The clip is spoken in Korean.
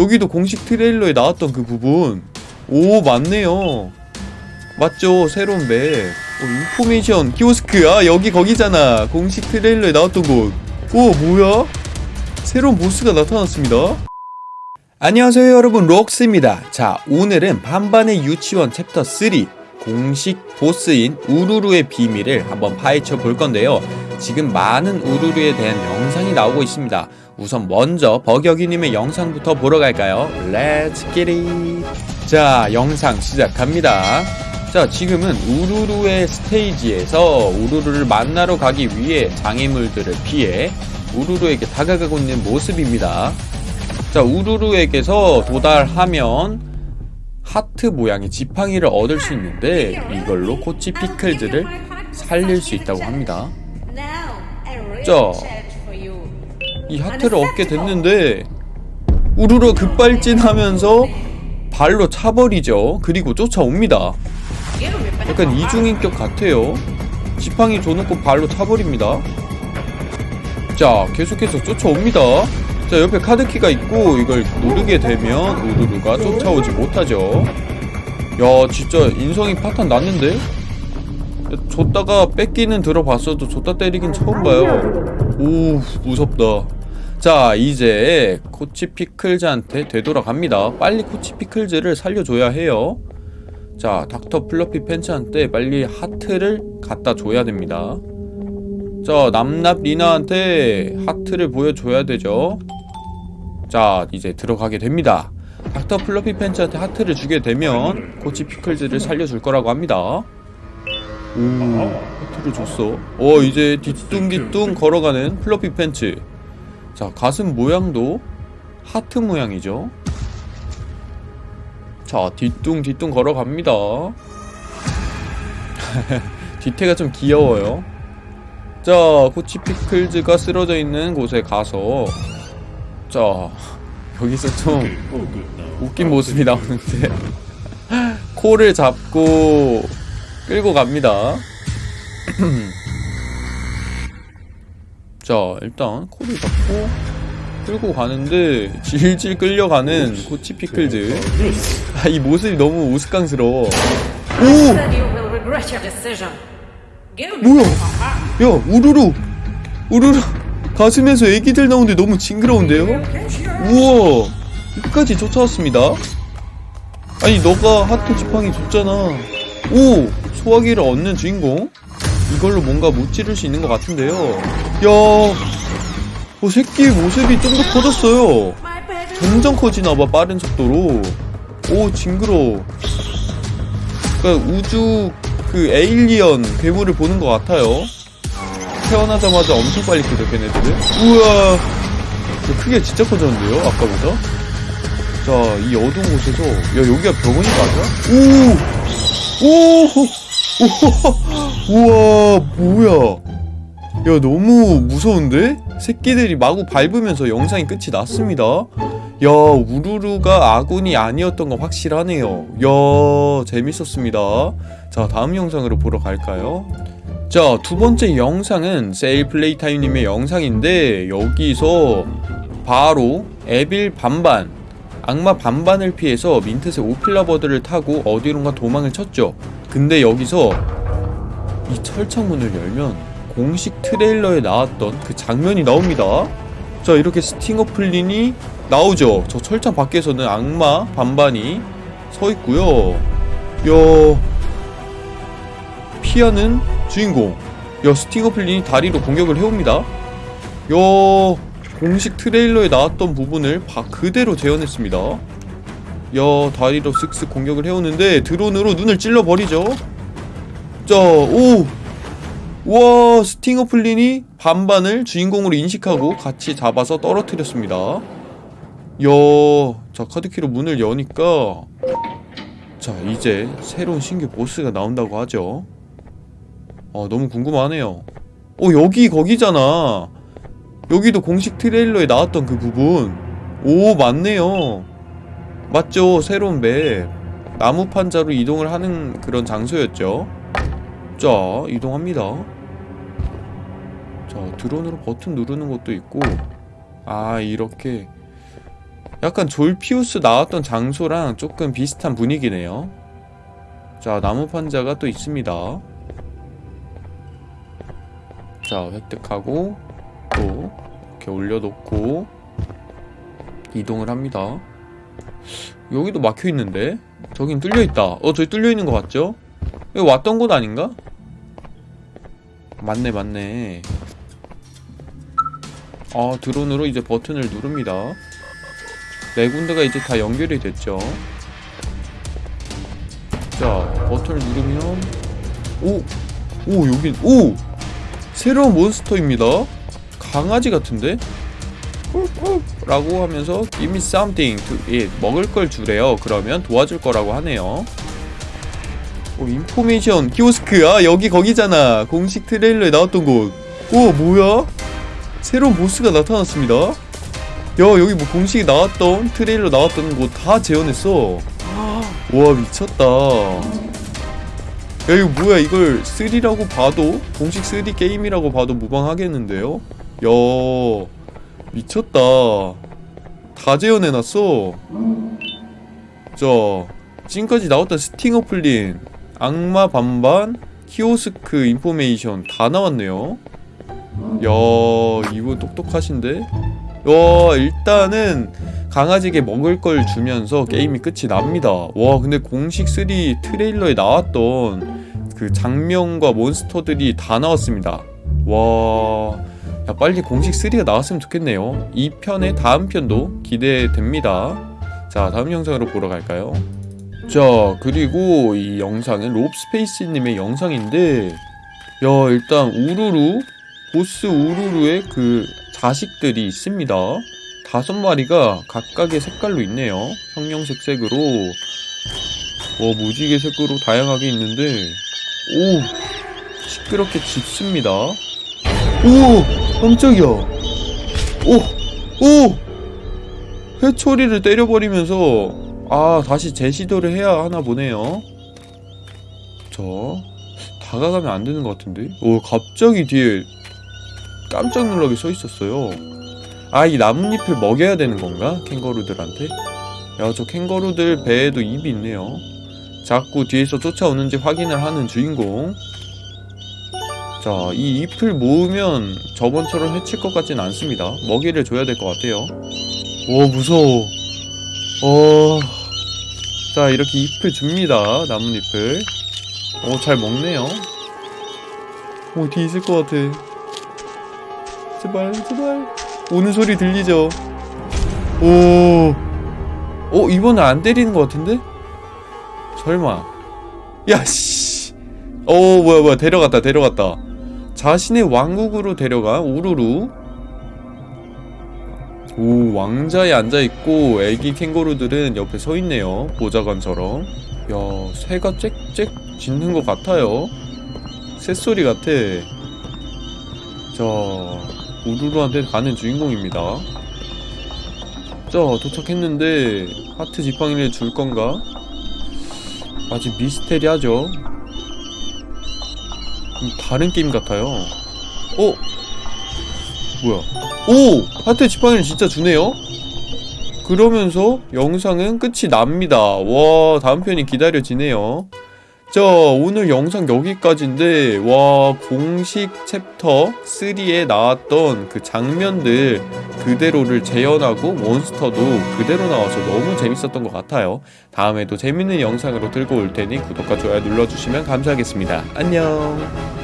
여기도 공식 트레일러에 나왔던 그 부분. 오 맞네요. 맞죠? 새로운 맵. 오, information kiosk 아 여기 거기잖아. 공식 트레일러에 나왔던 곳오 뭐야? 새로운 보스가 나타났습니다. 안녕하세요 여러분. 록스입니다. 자 오늘은 반반의 유치원 챕터 3 공식 보스인 우루루의 비밀을 한번 파헤쳐 볼 건데요 지금 많은 우루루에 대한 영상이 나오고 있습니다. 우선 먼저 버격이님의 영상부터 보러 갈까요? Let's get it. 자 영상 시작합니다. 자 지금은 우루루의 스테이지에서 우루루를 만나러 가기 위해 장애물들을 피해 우루루에게 다가가고 있는 모습입니다. 자 우루루에게서 도달하면 하트 모양의 지팡이를 얻을 수 있는데 이걸로 코치 피클즈를 살릴 수 있다고 합니다 자, 이 하트를 얻게 됐는데 우르르 급발진하면서 발로 차버리죠. 그리고 쫓아옵니다. 약간 이중인격 같아요. 지팡이 줘놓고 발로 차버립니다. 자 계속해서 쫓아옵니다. 자 옆에 카드키가 있고 이걸 누르게 되면 우르르가 쫓아오지 못하죠. 야 진짜 인성이 파탄 났는데 줬다가 뺏기는 들어봤어도 줬다 때리긴 처음 봐요. 오 무섭다. 자 이제 코치 피클즈한테 되돌아갑니다. 빨리 코치 피클즈를 살려줘야 해요. 자 닥터 플러피 팬츠한테 빨리 하트를 갖다 줘야 됩니다. 자 남납 리나한테 하트를 보여줘야 되죠. 자 이제 들어가게 됩니다. 닥터 플러피 팬츠한테 하트를 주게 되면 코치 피클즈를 살려줄 거라고 합니다 오 하트를 줬어. 어 이제 뒤뚱뒤뚱 걸어가는 플러피 팬츠. 자 가슴 모양도 하트 모양이죠. 자 뒤뚱뒤뚱 걸어갑니다. 뒤태가 좀 귀여워요. 자 코치 피클즈가 쓰러져 있는 곳에 가서. 자 여기서 좀 웃긴 모습이 나오는데. 코를 잡고 끌고 갑니다. 자 일단 코를 잡고 끌고 가는데 질질 끌려가는 코치 피클즈 아, 이 모습이 너무 우스꽝스러워. 오! 뭐야? 야 우르르. 우르르. 가슴에서 애기들 나오는데 너무 징그러운데요? 우와. 끝까지 쫓아왔습니다. 아니 너가 하트 지팡이 줬잖아. 오! 소화기를 얻는 주인공? 이걸로 뭔가 무찌를 수 있는 것 같은데요. 야 어, 새끼 모습이 좀 더 커졌어요. 점점 커지나봐 빠른 속도로. 오 징그러워 그니까 우주 그 에일리언 괴물을 보는 것 같아요. 태어나자마자 엄청 빨리 크죠 걔네들은. 우와! 크게 진짜 커졌는데요 아까보다? 자 이 어두운 곳에서. 야 여기가 병원이 맞아? 오! 오! 우와 뭐야? 야 너무 무서운데? 새끼들이 마구 밟으면서 영상이 끝이 났습니다. 야 우루루가 아군이 아니었던 건 확실하네요. 야 재밌었습니다. 자 다음 영상으로 보러 갈까요? 자 두번째 영상은 세일플레이타임님의 영상인데 여기서 바로 evil 반반 악마 반반을 피해서 민트색 오필라버드를 타고 어디론가 도망을 쳤죠 근데 여기서 이 철창문을 열면 공식 트레일러에 나왔던 그 장면이 나옵니다. 자 이렇게 스팅어 플린이 나오죠. 저 철창 밖에서는 악마 반반이 서있고요. 야 피하는 주인공. 야 스팅어 플린이 다리로 공격을 해옵니다. 야 공식 트레일러에 나왔던 부분을 바 그대로 재현했습니다 야 다리로 슥슥 공격을 해오는데 드론으로 눈을 찔러버리죠. 자오! 와 스팅어 플린이 반반을 주인공으로 인식하고 같이 잡아서 떨어뜨렸습니다. 야자 카드키로 문을 여니까 자 이제 새로운 신규 보스가 나온다고 하죠. 아 너무 궁금하네요. 어 여기 거기잖아. 여기도 공식 트레일러에 나왔던 그 부분. 오 맞네요 맞죠? 새로운 맵 나무 판자로 이동을 하는 그런 장소였죠. 자 이동합니다. 자 드론으로 버튼 누르는 것도 있고. 아 이렇게. 약간 졸피우스 나왔던 장소랑 조금 비슷한 분위기네요. 자 나무 판자가 또 있습니다. 자 획득하고 또 이렇게 올려놓고 이동을 합니다 여기도 막혀있는데 저긴 뚫려있다 어 저기 뚫려있는 거 같죠? 여기 왔던 곳 아닌가? 맞네 맞네 아 드론으로 이제 버튼을 누릅니다 네 군데가 이제 다 연결이 됐죠 자 버튼을 누르면 오! 오 여긴 오! 새로운 몬스터입니다 강아지 같은데? 라고 하면서 Give me something to eat. 먹을 걸 주래요. 그러면 도와줄 거라고 하네요. 오 information 키오스크 아 여기 거기잖아. 공식 트레일러에 나왔던 곳 오 뭐야? 새로운 보스가 나타났습니다. 야 여기 뭐 공식이 나왔던 트레일러 나왔던 곳 다 재현했어. 와 미쳤다. 야 이거 뭐야? 이걸 3라고 봐도 공식 3 게임이라고 봐도 무방하겠는데요? 야 미쳤다. 다 재현해놨어. 자 지금까지 나왔던 스팅어 플린 악마 반반 키오스크 information 다 나왔네요. 야 이분 똑똑하신데? 와 일단은 강아지에게 먹을 걸 주면서 게임이 끝이 납니다. 와 근데 공식 3 트레일러에 나왔던 그 장면과 몬스터들이 다 나왔습니다. 와 야, 빨리 공식 3가 나왔으면 좋겠네요. 이 편의 다음 편도 기대됩니다. 자 다음 영상으로 보러 갈까요? 자 그리고 이 영상은 롭스페이스님의 영상인데 야 일단 우루루 보스 우루루의 그 자식들이 있습니다. 다섯 마리가 각각의 색깔로 있네요. 형형색 색으로. 와 무지개 색으로 다양하게 있는데. 오 시끄럽게 짖습니다. 오 깜짝이야. 오오! 회초리를 때려버리면서 아 다시 재시도를 해야 하나 보네요. 자 다가가면 안 되는 것 같은데? 오 갑자기 뒤에 깜짝 놀라게 서 있었어요. 아 이 나뭇잎을 먹여야 되는 건가? 캥거루들한테? 야 저 캥거루들 배에도 입이 있네요. 자꾸 뒤에서 쫓아오는지 확인을 하는 주인공 자 이 잎을 모으면 저번처럼 해칠 것 같진 않습니다. 먹이를 줘야 될 것 같아요. 오 무서워. 어... 자 이렇게 잎을 줍니다 나뭇잎을. 오 잘 먹네요. 오 뒤에 있을 것 같아. 제발 제발. 오는 소리 들리죠? 오. 어? 이번엔 안 때리는 것 같은데? 설마. 야씨. 어 뭐야 뭐야. 데려갔다 데려갔다 자신의 왕국으로 데려간 우루루. 오 왕자에 앉아있고 애기 캥거루들은 옆에 서있네요. 보좌관처럼. 야 새가 짹짹 짖는 것 같아요. 새소리 같아. 자 우루루한테 가는 주인공입니다. 자 도착했는데 하트 지팡이를 줄 건가? 아직 미스테리하죠. 좀 다른 게임 같아요 어? 뭐야 오! 하트 지팡이를 진짜 주네요? 그러면서 영상은 끝이 납니다 와 다음 편이 기다려지네요 자 오늘 영상 여기까지인데 와 공식 챕터 3에 나왔던 그 장면들 그대로를 재현하고 몬스터도 그대로 나와서 너무 재밌었던 것 같아요. 다음에도 재밌는 영상으로 들고 올 테니 구독과 좋아요 눌러주시면 감사하겠습니다. 안녕